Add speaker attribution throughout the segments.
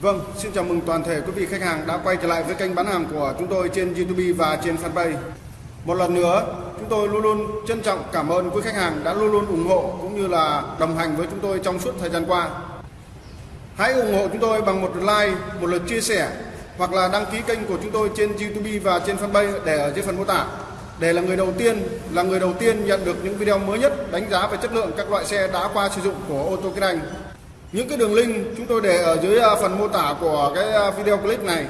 Speaker 1: Vâng, xin chào mừng toàn thể quý vị khách hàng đã quay trở lại với kênh bán hàng của chúng tôi trên YouTube và trên fanpage. Một lần nữa, chúng tôi luôn luôn trân trọng cảm ơn quý khách hàng đã luôn luôn ủng hộ cũng như là đồng hành với chúng tôi trong suốt thời gian qua. Hãy ủng hộ chúng tôi bằng một like, một lượt chia sẻ hoặc là đăng ký kênh của chúng tôi trên YouTube và trên fanpage để ở dưới phần mô tả để là người đầu tiên là người đầu tiên nhận được những video mới nhất đánh giá về chất lượng các loại xe đã qua sử dụng của ô tô Kinh Anh. Những cái đường link chúng tôi để ở dưới à, phần mô tả của cái à, video clip này.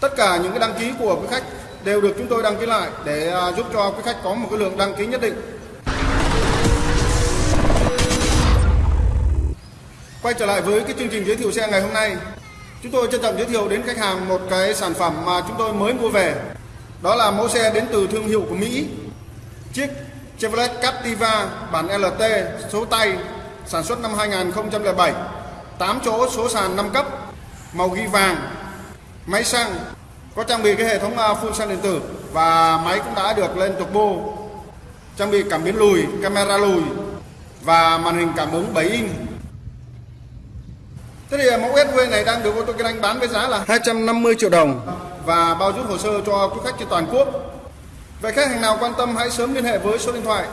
Speaker 1: Tất cả những cái đăng ký của quý khách đều được chúng tôi đăng ký lại để à, giúp cho quý khách có một cái lượng đăng ký nhất định. Quay trở lại với cái chương trình giới thiệu xe ngày hôm nay, chúng tôi trân trọng giới thiệu đến khách hàng một cái sản phẩm mà chúng tôi mới mua về. Đó là mẫu xe đến từ thương hiệu của Mỹ. Chiếc Chevrolet Captiva bản LT số tay sản xuất năm 2007, 8 chỗ số sàn 5 cấp, màu ghi vàng, máy xăng, có trang bị cái hệ thống phun full xăng điện tử và máy cũng đã được lên turbo, trang bị cảm biến lùi, camera lùi và màn hình cảm ứng 7 inch. Thế thì à, mẫu SUV này đang được ô tô kinh anh bán với giá là 250 triệu đồng và bao giúp hồ sơ cho quý khách trên toàn quốc. Vậy khách hàng nào quan tâm hãy sớm liên hệ với số điện thoại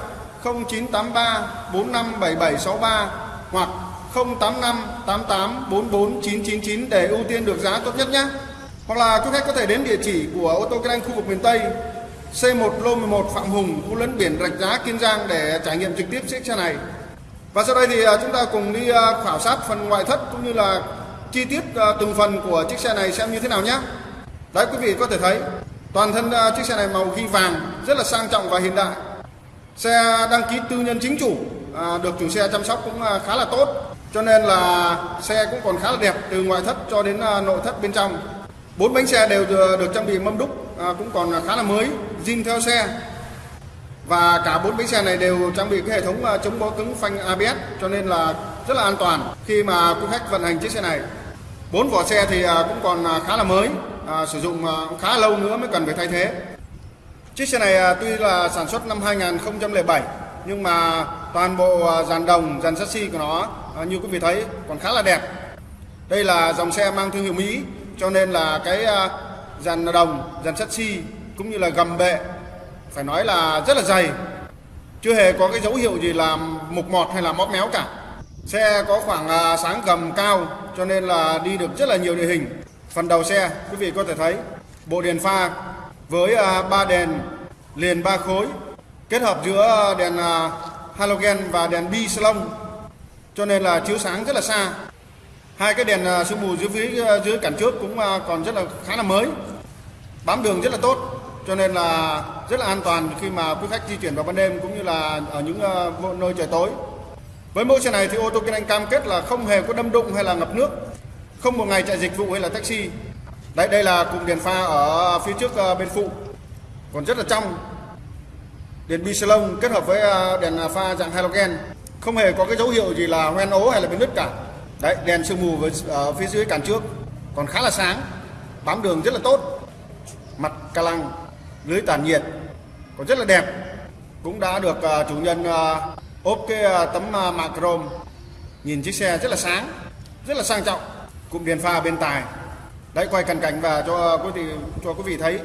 Speaker 1: 0983 457763 hoặc 085 88 44 999 để ưu tiên được giá tốt nhất nhé. Hoặc là quý khách có thể đến địa chỉ của ô tô kinh anh khu vực miền Tây C1 lô 11 Phạm Hùng, khu lấn biển Rạch Giá, Kiên Giang để trải nghiệm trực tiếp chiếc xe này. Và sau đây thì à, chúng ta cùng đi à, khảo sát phần ngoại thất cũng như là chi tiết à, từng phần của chiếc xe này xem như thế nào nhé. Đấy quý vị có thể thấy toàn thân chiếc xe này màu ghi vàng rất là sang trọng và hiện đại. Xe đăng ký tư nhân chính chủ được chủ xe chăm sóc cũng khá là tốt cho nên là xe cũng còn khá là đẹp từ ngoại thất cho đến nội thất bên trong. Bốn bánh xe đều được trang bị mâm đúc cũng còn khá là mới, zin theo xe và cả bốn bánh xe này đều trang bị cái hệ thống ờ, chống bó cứng phanh ABS cho nên là rất là an toàn khi mà quý khách vận hành chiếc xe này. Bốn vỏ xe thì ờ, cũng còn ờ, khá là mới, à, sử dụng khá lâu nữa mới cần phải thay thế. Chiếc xe này tuy là sản xuất năm 2007 nhưng mà toàn bộ dàn đồng, dàn chassis của nó như quý vị thấy còn khá là đẹp. Đây là dòng xe mang thương hiệu Mỹ cho nên là cái dàn đồng, dàn chassis cũng như là gầm bệ phải nói là rất là dày. Chưa hề có cái dấu hiệu gì là mục mọt hay là móp méo cả. Xe có khoảng à, sáng gầm cao, cho nên là đi được rất là nhiều địa hình. Phần đầu xe, quý vị có thể thấy, bộ đèn pha với à, ba đèn liền ba khối, kết hợp giữa đèn à, halogen và đèn bi salon, cho nên là chiếu sáng rất là xa. Hai cái đèn sương mù dưới phía dưới cản trước cũng còn rất là khá là mới. Bám đường rất là tốt cho nên là rất là an toàn khi mà quý khách di chuyển vào ban đêm cũng như là ở những ờ, nơi trời tối. Với mẫu xe này thì ô tô kinh anh cam kết là không hề có đâm đụng hay là ngập nước, không một ngày chạy dịch vụ hay là taxi. Đây đây là cụm đèn pha ở phía trước ờ, bên phụ. Còn rất là trong, đèn bi salon kết hợp với ờ, đèn pha dạng halogen. Không hề có cái dấu hiệu gì là hoen ố hay là bị nứt cả. Đấy, đèn sương mù với ở phía dưới cản trước. Còn khá là sáng, bám đường rất là tốt. Mặt ca lăng lưới tản nhiệt, còn rất là đẹp. Cũng đã được à, chủ nhân à, ốp cái à, tấm mạ chrome nhìn chiếc xe rất là sáng, rất là sang trọng. Cụm đèn pha bên tài đấy, quay cận cảnh và cho quý vị, cho quý vị thấy.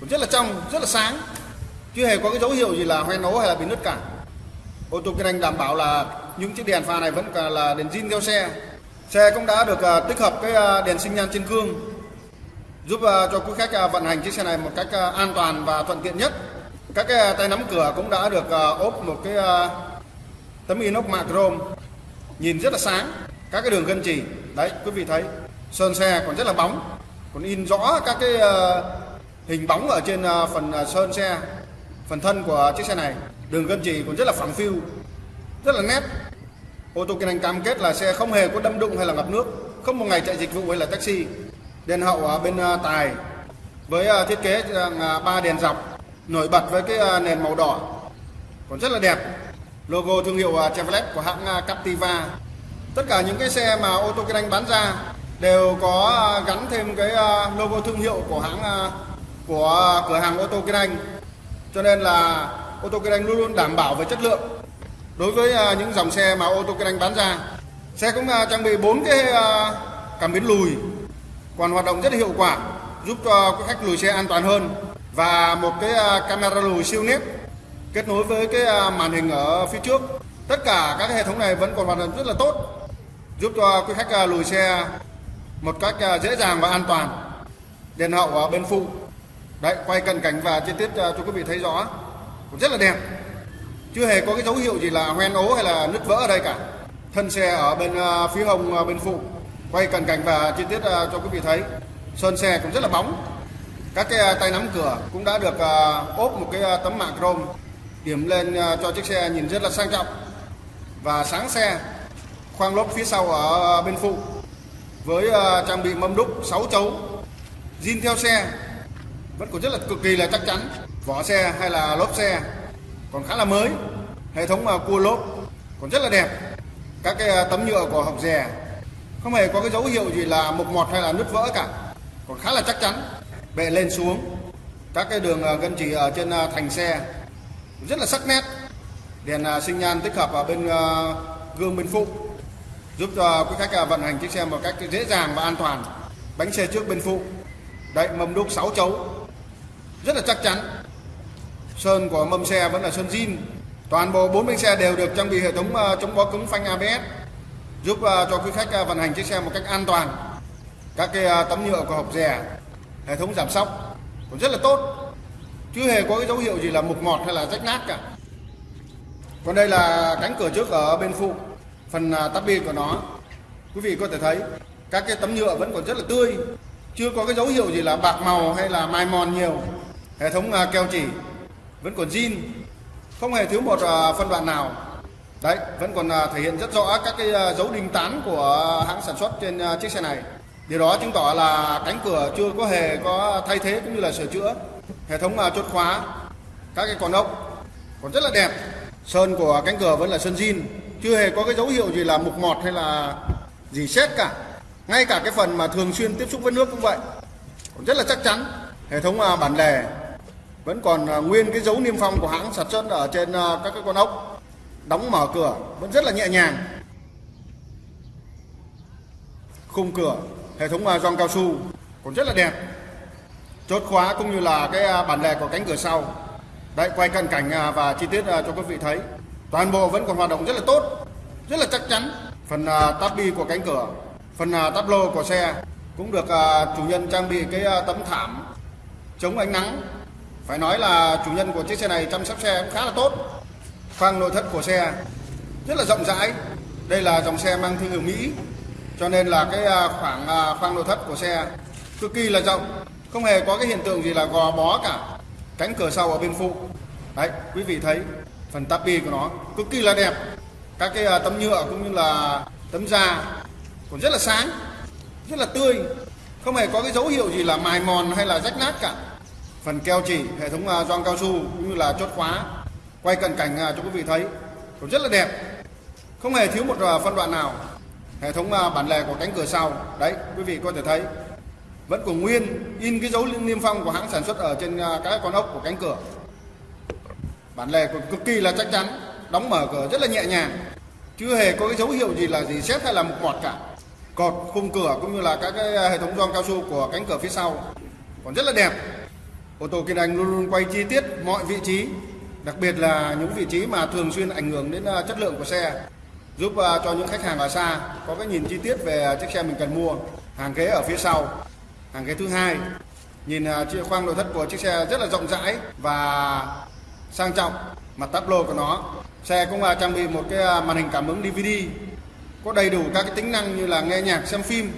Speaker 1: Cũng rất là trong, rất là sáng. Chưa hề có cái dấu hiệu gì là hoen ố hay là bị nứt cả. Ô tô kinh anh đảm bảo là những chiếc đèn pha này vẫn là đèn zin theo xe. Xe cũng đã được tích hợp cái đèn sinh nhan trên gương giúp uh, cho quý khách uh, vận hành chiếc xe này một cách uh, an toàn và thuận tiện nhất. Các cái uh, tay nắm cửa cũng đã được uh, ốp một cái uh, tấm inox mạ chrome nhìn rất là sáng. Các cái đường gân chỉ đấy quý vị thấy sơn xe còn rất là bóng, còn in rõ các cái uh, hình bóng ở trên uh, phần uh, sơn xe, phần thân của chiếc xe này. Đường gân chỉ còn rất là phẳng phiu, rất là nét. Ô tô kinh anh cam kết là xe không hề có đâm đụng hay là ngập nước, không một ngày chạy dịch vụ hay là taxi đèn hậu ở bên à, tài. Với à, thiết kế à, ba đèn dọc, nổi bật với cái nền màu đỏ. Còn rất là đẹp. Logo thương hiệu Chevrolet của hãng Captiva. Tất cả những cái xe mà ô tô kinh anh bán ra đều có gắn thêm cái logo thương hiệu của hãng của cửa hàng ô tô kinh Anh. Cho nên là ô tô kinh Anh luôn luôn đảm bảo về chất lượng. Đối với những dòng xe mà ô tô kinh Anh bán ra xe cũng trang bị bốn cái cảm biến lùi còn hoạt động rất hiệu quả, giúp cho khách lùi xe an toàn hơn. Và một cái à, camera lùi siêu nét kết nối với cái à, màn hình ở phía trước. Tất cả các hệ thống này vẫn còn hoạt động rất là tốt, giúp cho quý khách à, lùi xe một cách dễ dàng và an toàn. Đèn hậu ở bên phụ. Đấy, quay cận cảnh và chi tiết cho quý vị thấy rõ, cũng rất là đẹp. Chưa hề có cái dấu hiệu gì là hoen ố hay là nứt vỡ ở đây cả. Thân xe ở bên phía hông bên phụ quay cận cảnh và chi tiết à, cho quý vị thấy. Sơn xe cũng rất là bóng. Các cái à, tay nắm cửa cũng đã được à, ốp một cái tấm mạ chrome. Điểm lên cho chiếc xe nhìn rất là sang trọng. Và sáng xe, khoang lốp phía sau ở bên phụ với trang bị mâm đúc 6 chấu. Zin theo xe vẫn còn rất là cực kỳ là chắc chắn. Vỏ xe hay là lốp xe còn khá là mới. Hệ thống cua lốp còn rất là đẹp. Các cái tấm nhựa của hộc rè không hề có cái dấu hiệu gì là mục mọt hay là nứt vỡ cả. Còn khá là chắc chắn, bệ lên xuống. Các cái đường à, gân chỉ ở trên à, thành xe rất là sắc nét. Đèn à, sinh nhan tích hợp ở bên gương bên phụ, giúp cho quý khách vận hành chiếc xe một cách dễ dàng và an toàn. Bánh xe trước bên phụ, đậy mâm đúc 6 chấu, rất là chắc chắn. Sơn của mâm xe vẫn là sơn zin. Toàn bộ bốn bánh xe đều được trang bị hệ thống chống bó cứng phanh ABS giúp ờ, cho quý khách ờ, vận hành chiếc xe một cách an toàn. Các cái ờ, tấm nhựa của hộp rè, hệ thống giảm sóc cũng rất là tốt. Chưa hề có cái dấu hiệu gì là mục mọt hay là rách nát cả. Còn đây là cánh cửa trước ở bên phụ, phần tắp bi của nó. Quý vị có thể thấy, các cái tấm nhựa vẫn còn rất là tươi. Chưa có cái dấu hiệu gì là bạc màu hay là mai mòn nhiều. Hệ thống keo chỉ vẫn còn zin. Không hề thiếu một phân đoạn nào đấy, vẫn còn à, thể hiện rất rõ các cái à, dấu đinh tán của hãng sản xuất trên à, chiếc xe này. Điều đó chứng tỏ là cánh cửa chưa có hề có thay thế cũng như là sửa chữa. Hệ thống chốt khóa, các cái con ốc còn rất là đẹp. Sơn của cánh cửa vẫn là sơn zin, chưa hề có cái dấu hiệu gì là mục mọt hay là gì xét cả. Ngay cả cái phần mà thường xuyên tiếp xúc với nước cũng vậy, còn rất là chắc chắn. Hệ thống bản lề vẫn còn nguyên cái dấu niêm phong của hãng sản xuất ở trên các cái con ốc đóng mở cửa, vẫn rất là nhẹ nhàng. Khung cửa, hệ thống à, gioăng cao su còn rất là đẹp. Chốt khóa cũng như là cái à, bản lề của cánh cửa sau. Đấy, quay cận cảnh à, và chi tiết cho quý vị thấy. Toàn bộ vẫn còn hoạt động rất là tốt, rất là chắc chắn. Phần táp bi của cánh cửa, phần táp lô của xe cũng được chủ nhân trang bị cái tấm thảm chống ánh nắng. Phải nói là chủ nhân của chiếc xe này chăm sóc xe cũng khá là tốt khoang nội thất của xe. Rất là rộng rãi. Đây là dòng xe mang thương hiệu Mỹ. Cho nên là cái à, khoảng à, khoang nội thất của xe cực kỳ là rộng. Không hề có cái hiện tượng gì là gò bó cả. Cánh cửa sau ở bên phụ. Đấy, quý vị thấy phần tapi của nó cực kỳ là đẹp. Các cái à, tấm nhựa cũng như là tấm da còn rất là sáng, rất là tươi. Không hề có cái dấu hiệu gì là mài mòn hay là rách nát cả. Phần keo chỉ, hệ thống gioăng cao su cũng như là chốt khóa quay cận cảnh à, cho quý vị thấy. Cũng rất là đẹp. Không hề thiếu một à, phân đoạn nào. Hệ thống à, bản lề của cánh cửa sau. Đấy quý vị có thể thấy. Vẫn còn nguyên in cái dấu niêm phong của hãng sản xuất ở trên các con ốc của cánh cửa. Bản lề còn cực kỳ là chắc chắn đóng mở cửa rất là nhẹ nhàng. Chưa hề có cái dấu hiệu gì là gì xét hay là một mọt cả. Cột khung cửa cũng như là các cái hệ thống gioăng cao su của cánh cửa phía sau. Còn rất là đẹp. Ô tô Kiên Anh luôn luôn quay chi tiết mọi vị trí, đặc biệt là những vị trí mà thường xuyên ảnh hưởng đến ờ, chất lượng của xe, giúp ờ, cho những khách hàng ở xa có cái nhìn chi tiết về ờ, chiếc xe mình cần mua. Hàng ghế ở phía sau, hàng ghế thứ hai, nhìn chiếc khoang nội thất của chiếc xe rất là rộng rãi và sang trọng. Mặt táp lô của nó, xe cũng trang bị một cái màn hình cảm ứng DVD, có đầy đủ các cái tính năng như là nghe nhạc, xem phim,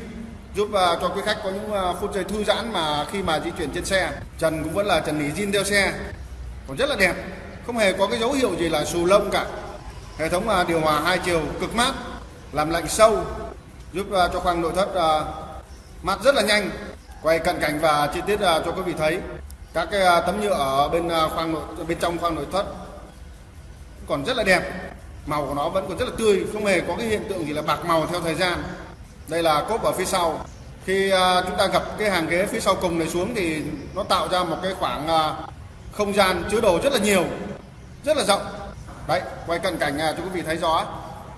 Speaker 1: giúp cho quý khách có những phút giây thư giãn mà khi mà di chuyển trên xe trần cũng vẫn là trần nỉ zin theo xe còn rất là đẹp không hề có cái dấu hiệu gì là xù lông cả. Hệ thống à, điều hòa hai chiều cực mát, làm lạnh sâu, giúp à, cho khoang nội thất à, mát rất là nhanh. Quay cận cảnh và chi tiết cho quý vị thấy, các cái tấm nhựa ở bên khoang nội, bên trong khoang nội thất còn rất là đẹp. Màu của nó vẫn còn rất là tươi, không hề có cái hiện tượng gì là bạc màu theo thời gian. Đây là cốp ở phía sau. Khi chúng ta gặp cái hàng ghế phía sau cùng này xuống thì nó tạo ra một cái khoảng không gian chứa đồ rất là nhiều rất là rộng. Đấy, quay cận cảnh à, cho quý vị thấy rõ,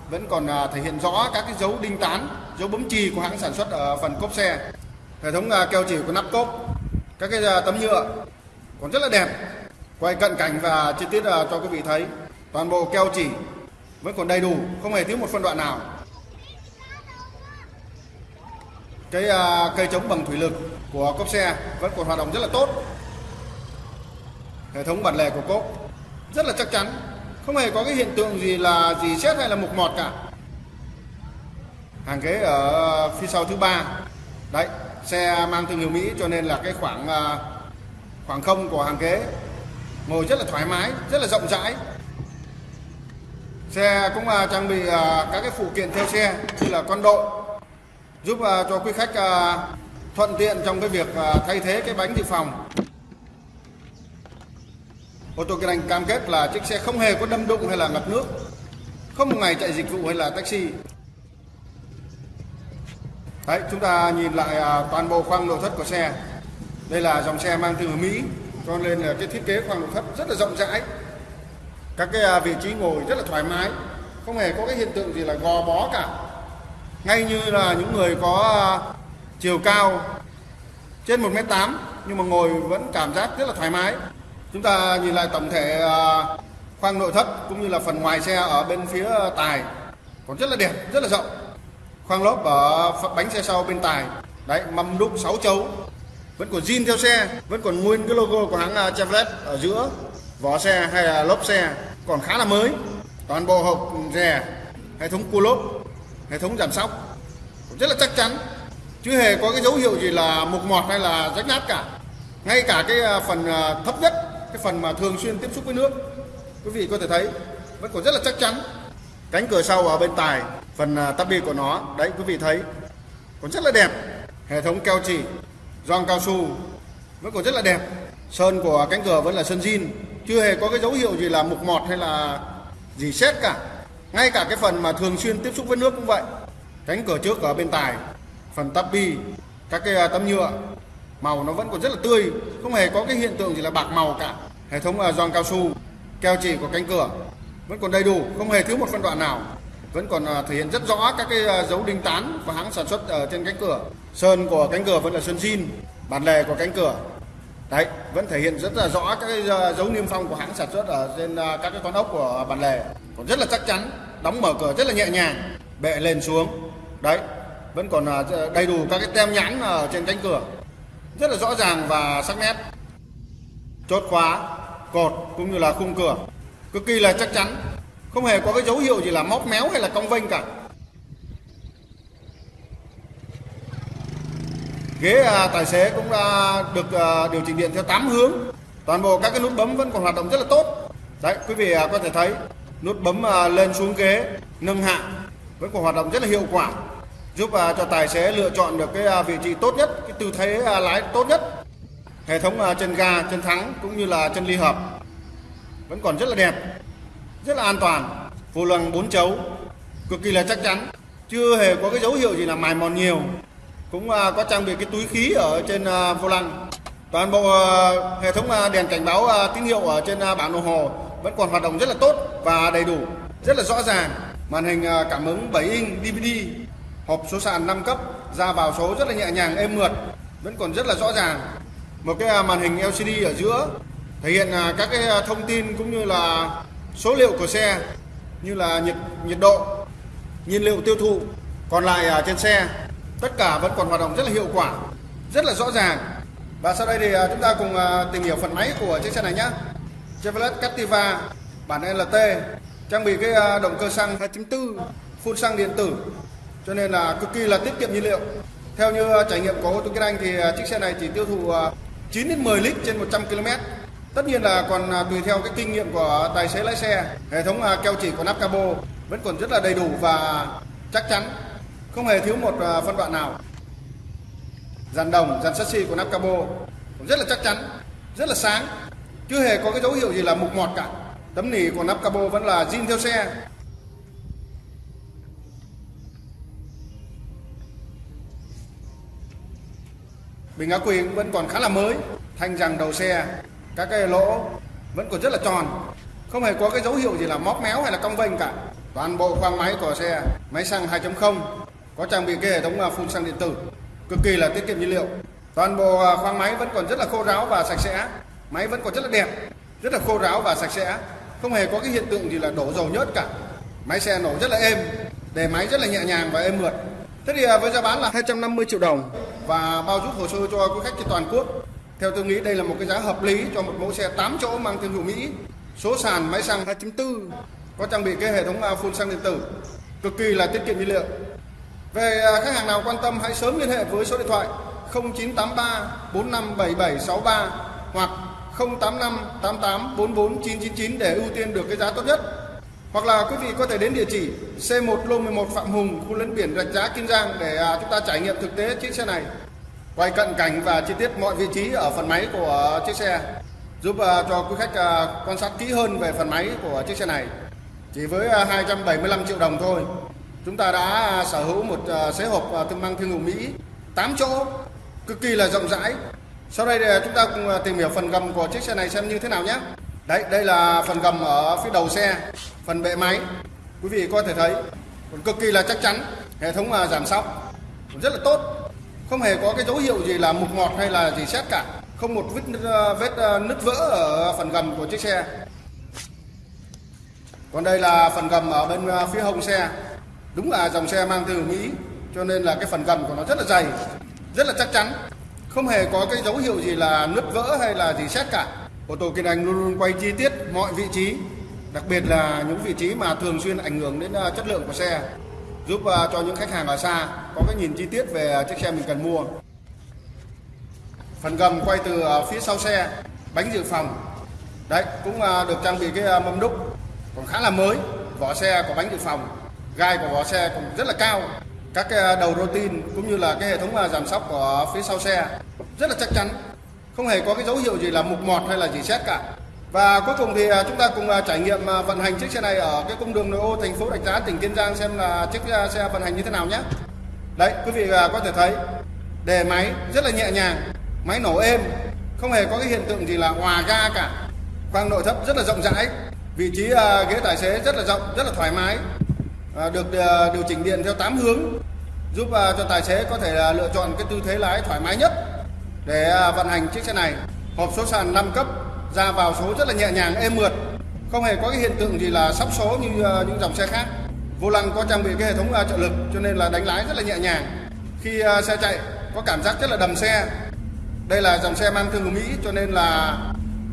Speaker 1: vẫn còn à, thể hiện rõ các cái dấu đinh tán, dấu bấm chì của hãng sản xuất ở phần cốp xe. Hệ thống à, keo chỉ của nắp cốp, các cái tấm nhựa còn rất là đẹp. Quay cận cảnh và chi tiết cho quý vị thấy, toàn bộ keo chỉ vẫn còn đầy đủ, không hề thiếu một phân đoạn nào. Cái cây chống bằng thủy lực của cốp xe vẫn còn hoạt động rất là tốt. Hệ thống bản lề của cốp rất là chắc chắn. Không hề có cái hiện tượng gì là gì xét hay là mục mọt cả. Hàng ghế ở phía sau thứ ba. Đấy, xe mang thương hiệu Mỹ cho nên là cái khoảng à, khoảng không của hàng ghế. Ngồi rất là thoải mái, rất là rộng rãi. Xe cũng à, trang bị à, các cái phụ kiện theo xe như là con độ giúp cho quý khách thuận tiện trong cái việc thay thế cái bánh dự phòng ô tô kinh anh cam kết là chiếc xe không hề có đâm đụng hay là ngập nước, không một ngày chạy dịch vụ hay là taxi. Đấy, chúng ta nhìn lại à, toàn bộ khoang nội thất của xe. Đây là dòng xe mang từ Mỹ, cho nên là cái thiết kế khoang nội thất rất là rộng rãi. Các cái à, vị trí ngồi rất là thoải mái, không hề có cái hiện tượng gì là gò bó cả. Ngay như là những người có à, chiều cao trên 1m8 nhưng mà ngồi vẫn cảm giác rất là thoải mái chúng ta nhìn lại tổng thể à, khoang nội thất cũng như là phần ngoài xe ở bên phía tài. Còn rất là đẹp, rất là rộng. Khoang lốp ở bánh xe sau bên tài. Đấy, mâm đúc 6 chấu. Vẫn còn zin theo xe, vẫn còn nguyên cái logo của hãng à, Chevrolet ở giữa vỏ xe hay là lốp xe. Còn khá là mới. Toàn bộ hộp rè, hệ thống cua lốp, hệ thống giảm sóc. Rất là chắc chắn. Chứ hề có cái dấu hiệu gì là mục mọt hay là rách nát cả. Ngay cả cái à, phần thấp nhất cái phần mà thường xuyên tiếp xúc với nước, quý vị có thể thấy, vẫn còn rất là chắc chắn. Cánh cửa sau ở bên tài, phần à, tắp bi của nó, đấy, quý vị thấy, còn rất là đẹp. Hệ thống keo chỉ, gioăng cao su, vẫn còn rất là đẹp. Sơn của cánh cửa vẫn là sơn zin, chưa hề có cái dấu hiệu gì là mục mọt hay là gì xét cả. Ngay cả cái phần mà thường xuyên tiếp xúc với nước cũng vậy. Cánh cửa trước ở bên tài, phần tắp bi, các cái à, tấm nhựa màu nó vẫn còn rất là tươi, không hề có cái hiện tượng gì là bạc màu cả. Hệ thống à, giòn cao su, keo chỉ của cánh cửa vẫn còn đầy đủ, không hề thiếu một phân đoạn nào. Vẫn còn à, thể hiện rất rõ các cái à, dấu đinh tán của hãng sản xuất ở trên cánh cửa. Sơn của cánh cửa vẫn là sơn zin, bản lề của cánh cửa. Đấy, vẫn thể hiện rất là rõ các cái dấu niêm phong của hãng sản xuất ở trên các cái con ốc của bản lề. Còn rất là chắc chắn, đóng mở cửa rất là nhẹ nhàng, bệ lên xuống. Đấy, vẫn còn đầy đủ các cái tem nhãn ở trên cánh cửa rất là rõ ràng và sắc nét. Chốt khóa cột cũng như là khung cửa. Cực kỳ là chắc chắn. Không hề có cái dấu hiệu gì là móc méo hay là cong vênh cả. Ghế à, tài xế cũng đã được à, điều chỉnh điện theo 8 hướng. Toàn bộ các cái nút bấm vẫn còn hoạt động rất là tốt. Đấy quý vị à, có thể thấy nút bấm à, lên xuống ghế nâng hạ vẫn còn hoạt động rất là hiệu quả giúp à, cho tài xế lựa chọn được cái à, vị trí tốt nhất, cái tư thế à, lái tốt nhất. Hệ thống chân ga, chân thắng cũng như là chân ly hợp vẫn còn rất là đẹp, rất là an toàn. Vô lăng bốn chấu, cực kỳ là chắc chắn. Chưa hề có cái dấu hiệu gì là mài mòn nhiều. Cũng có trang bị cái túi khí ở trên vô lăng. Toàn bộ hệ thống đèn cảnh báo tín hiệu ở trên bảng đồng hồ vẫn còn hoạt động rất là tốt và đầy đủ, rất là rõ ràng. Màn hình cảm ứng 7 inch DVD hộp số sàn 5 cấp, ra vào số rất là nhẹ nhàng, êm mượt, vẫn còn rất là rõ ràng. Một cái à, màn hình LCD ở giữa, thể hiện à, các cái à, thông tin cũng như là số liệu của xe, như là nhiệt nhiệt độ, nhiên liệu tiêu thụ. Còn lại ở trên xe, tất cả vẫn còn hoạt động rất là hiệu quả, rất là rõ ràng. Và sau đây thì chúng ta cùng tìm hiểu phần máy của chiếc xe này nhé Chevrolet Captiva, bản LT trang bị cái động cơ xăng 2.4 phun xăng điện tử cho nên là cực kỳ là tiết kiệm nhiên liệu. Theo như à, trải nghiệm của ô tô Kinh Anh thì à, chiếc xe này chỉ tiêu thụ à, 9 đến 10 lít trên 100 km tất nhiên là còn tùy theo cái kinh nghiệm của tài xế lái xe, hệ thống keo chỉ của nắp cabo vẫn còn rất là đầy đủ và chắc chắn, không hề thiếu một phân đoạn nào. Dàn đồng, dàn chassis của nắp cabo rất là chắc chắn, rất là sáng, chưa hề có cái dấu hiệu gì là mục mọt cả. Tấm nỉ của nắp cabo vẫn là zin theo xe. Bình ác quy vẫn còn khá là mới. Thanh rằng đầu xe, các cái lỗ vẫn còn rất là tròn. Không hề có cái dấu hiệu gì là móc méo hay là cong vênh cả. Toàn bộ khoang máy của xe, máy xăng 2.0 có trang bị cái hệ thống à, phun xăng điện tử. Cực kỳ là tiết kiệm nhiên liệu. Toàn bộ à, khoang máy vẫn còn rất là khô ráo và sạch sẽ. Máy vẫn còn rất là đẹp, rất là khô ráo và sạch sẽ. Không hề có cái hiện tượng gì là đổ dầu nhớt cả. Máy xe nổ rất là êm, đề máy rất là nhẹ nhàng và êm mượt. Thế thì à, với giá bán là 250 triệu đồng và bao giúp hồ sơ cho quý khách trên toàn quốc. Theo tôi nghĩ đây là một cái giá hợp lý cho một mẫu xe 8 chỗ mang thương hiệu Mỹ. Số sàn máy xăng 2.4 có trang bị cái hệ thống phun xăng điện tử. Cực kỳ là tiết kiệm nhiên liệu. Về à, khách hàng nào quan tâm hãy sớm liên hệ với số điện thoại 0983 457763 hoặc 085 88 44 999 để ưu tiên được cái giá tốt nhất. Hoặc là quý vị có thể đến địa chỉ C1 Lô 11 Phạm Hùng, khu lấn biển Rạch Giá Kiên Giang để à, chúng ta trải nghiệm thực tế chiếc xe này. Quay cận cảnh và chi tiết mọi vị trí ở phần máy của chiếc xe giúp à, cho quý khách à, quan sát kỹ hơn về phần máy của chiếc xe này. Chỉ với 275 triệu đồng thôi, chúng ta đã sở hữu một xế hộp thương mang thương hiệu Mỹ 8 chỗ cực kỳ là rộng rãi sau đây thì chúng ta cùng tìm hiểu phần gầm của chiếc xe này xem như thế nào nhé đấy, đây là phần gầm ở phía đầu xe, phần bệ máy. Quý vị có thể thấy, còn cực kỳ là chắc chắn, hệ thống à, giảm sóc rất là tốt. Không hề có cái dấu hiệu gì là mục ngọt hay là gì xét cả. Không một vết à, vết à, nứt vỡ ở phần gầm của chiếc xe. Còn đây là phần gầm ở bên phía hông xe. Đúng là dòng xe mang từ Mỹ, cho nên là cái phần gầm của nó rất là dày, rất là chắc chắn. Không hề có cái dấu hiệu gì là nứt vỡ hay là gì xét cả ô tô Kiên Anh luôn luôn quay chi tiết mọi vị trí, đặc biệt là những vị trí mà thường xuyên ảnh hưởng đến à, chất lượng của xe, giúp à, cho những khách hàng ở xa có cái nhìn chi tiết về à, chiếc xe mình cần mua. Phần gầm quay từ phía sau xe, bánh dự phòng. Đấy, cũng được trang bị cái mâm đúc. Còn khá là mới, vỏ xe có bánh dự phòng. Gai của vỏ xe cũng rất là cao. Các cái đầu rô tin cũng như là cái hệ thống giảm sóc của phía sau xe rất là chắc chắn không hề có cái dấu hiệu gì là mục mọt hay là gì xét cả. Và cuối cùng thì à, chúng ta cùng à, trải nghiệm à, vận hành chiếc xe này ở cái cung đường nội ô thành phố Rạch Giá, tỉnh Kiên Giang xem là chiếc xe vận hành như thế nào nhé. Đấy, quý vị có thể thấy đề máy rất là nhẹ nhàng, máy nổ êm, không hề có cái hiện tượng gì là hòa ga cả. Khoang nội thất rất là rộng rãi, vị trí ghế tài xế rất là rộng, rất là thoải mái được điều chỉnh điện theo 8 hướng, giúp cho tài xế có thể lựa chọn cái tư thế lái thoải mái nhất để à, vận hành chiếc xe này, hộp số sàn 5 cấp ra vào số rất là nhẹ nhàng, êm mượt. Không hề có cái hiện tượng gì là sóc số như à, những dòng xe khác. Vô lăng có trang bị cái hệ thống à, trợ lực, cho nên là đánh lái rất là nhẹ nhàng. Khi xe chạy, có cảm giác rất là đầm xe. Đây là dòng xe mang thương của Mỹ, cho nên là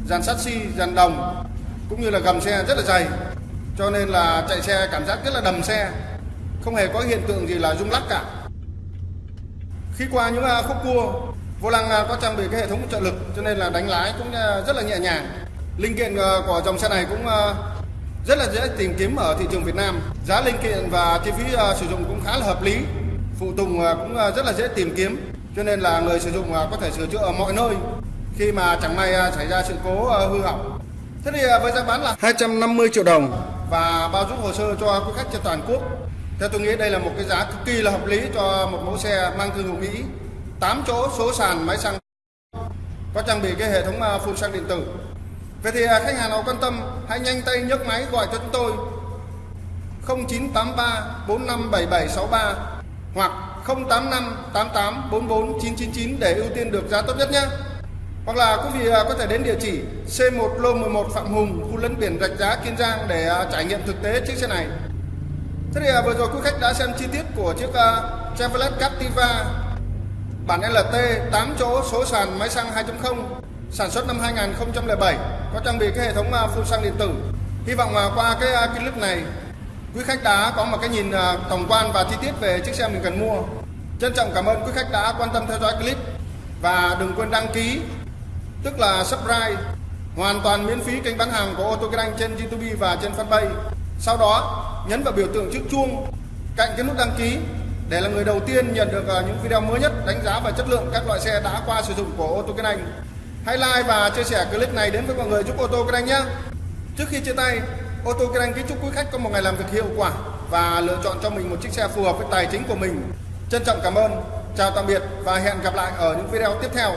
Speaker 1: dàn sắt xi, dàn đồng, cũng như là gầm xe rất là dày. Cho nên là chạy xe cảm giác rất là đầm xe. Không hề có hiện tượng gì là rung lắc cả. Khi qua những khúc cua vô lăng à, có trang bị cái hệ thống trợ lực cho nên là đánh lái cũng à, rất là nhẹ nhàng. Linh kiện của dòng xe này cũng rất là dễ tìm kiếm ở thị trường Việt Nam. Giá linh kiện và chi phí sử dụng cũng khá là hợp lý. Phụ tùng cũng rất là dễ tìm kiếm cho nên là người sử dụng có thể sửa chữa ở mọi nơi. Khi mà chẳng may xảy ra sự cố hư hỏng. Thế thì với giá bán là 250 triệu đồng. Và bao giúp hồ sơ cho quý khách trên toàn quốc. Theo tôi nghĩ đây là một cái giá cực kỳ là hợp lý cho một mẫu xe mang thương hiệu Mỹ 8 chỗ số sàn máy xăng có trang bị cái hệ thống à, phun xăng điện tử. Vậy thì à, khách hàng nào quan tâm hãy nhanh tay nhấc máy gọi cho chúng tôi 0983 457763 hoặc 085 88 44 999 để ưu tiên được giá tốt nhất nhé. Hoặc là quý vị à, có thể đến địa chỉ C1 Lô 11 Phạm Hùng, khu lấn biển Rạch Giá, Kiên Giang để trải nghiệm thực tế chiếc xe này. Thế thì vừa rồi quý khách đã xem chi tiết của chiếc Chevrolet Captiva bản LT 8 chỗ, số sàn máy xăng 2.0 sản xuất năm 2007 có trang bị cái hệ thống à, phun xăng điện tử. Hy vọng à, qua à, cái clip này, quý khách đã có một cái nhìn tổng quan và chi tiết về chiếc xe mình cần mua. Trân trọng cảm ơn quý khách đã quan tâm theo dõi clip và đừng quên đăng ký, tức là subscribe, hoàn toàn miễn phí kênh bán hàng của ô tô kinh anh trên YouTube và trên fanpage. Sau đó, nhấn vào biểu tượng chiếc chuông cạnh cái nút đăng ký để là người đầu tiên nhận được à, những video mới nhất đánh giá và chất lượng các loại xe đã qua sử dụng của ô tô kinh anh. Hãy like và chia sẻ clip này đến với mọi người giúp ô tô kinh anh nhé. Trước khi chia tay, ô tô kinh anh kính chúc quý khách có một ngày làm việc hiệu quả và lựa chọn cho mình một chiếc xe phù hợp với tài chính của mình. Trân trọng cảm ơn Chào tạm biệt và hẹn gặp lại ở những video tiếp theo.